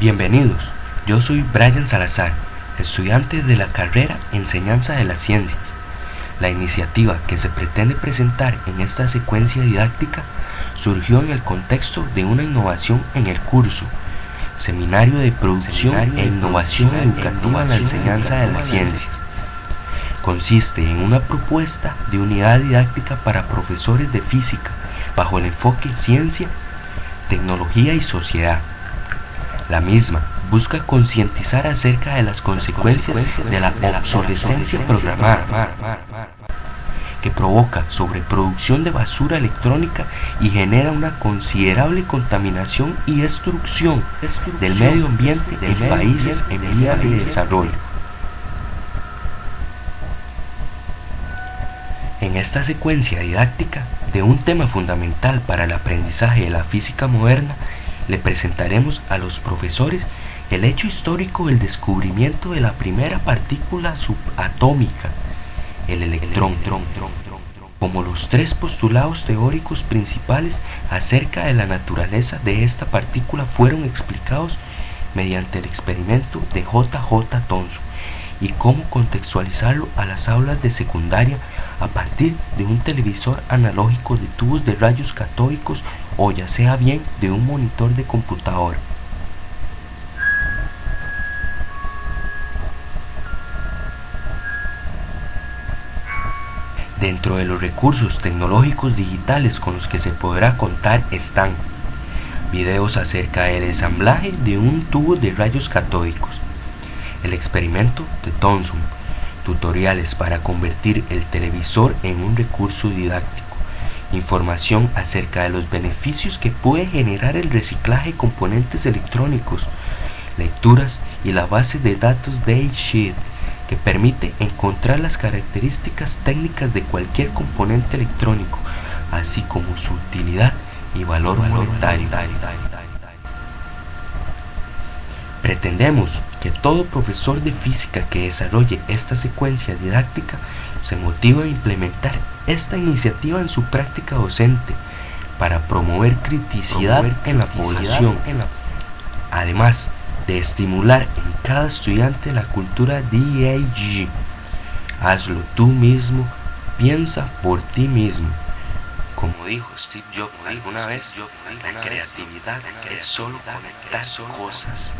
Bienvenidos, yo soy Brian Salazar, estudiante de la carrera Enseñanza de las Ciencias. La iniciativa que se pretende presentar en esta secuencia didáctica surgió en el contexto de una innovación en el curso Seminario de Producción e Innovación Educativa en la Enseñanza de las Ciencias. Consiste en una propuesta de unidad didáctica para profesores de física bajo el enfoque ciencia, tecnología y sociedad la misma busca concientizar acerca de las consecuencias de la obsolescencia programada que provoca sobreproducción de basura electrónica y genera una considerable contaminación y destrucción del medio ambiente en países en vía de desarrollo. En esta secuencia didáctica de un tema fundamental para el aprendizaje de la física moderna le presentaremos a los profesores el hecho histórico del descubrimiento de la primera partícula subatómica, el electrón, como los tres postulados teóricos principales acerca de la naturaleza de esta partícula fueron explicados mediante el experimento de J.J. Thomson y cómo contextualizarlo a las aulas de secundaria a partir de un televisor analógico de tubos de rayos catódicos o ya sea bien de un monitor de computadora. Dentro de los recursos tecnológicos digitales con los que se podrá contar están videos acerca del ensamblaje de un tubo de rayos catódicos, el experimento de Thomson, tutoriales para convertir el televisor en un recurso didáctico, información acerca de los beneficios que puede generar el reciclaje de componentes electrónicos, lecturas y la base de datos Daysheet que permite encontrar las características técnicas de cualquier componente electrónico, así como su utilidad y valor monetario. Pretendemos que todo profesor de física que desarrolle esta secuencia didáctica se motive a implementar esta iniciativa en su práctica docente para promover criticidad en la población, además de estimular en cada estudiante la cultura DAG. Hazlo tú mismo, piensa por ti mismo. Como dijo Steve Jobs alguna vez, la creatividad es solo conectar cosas.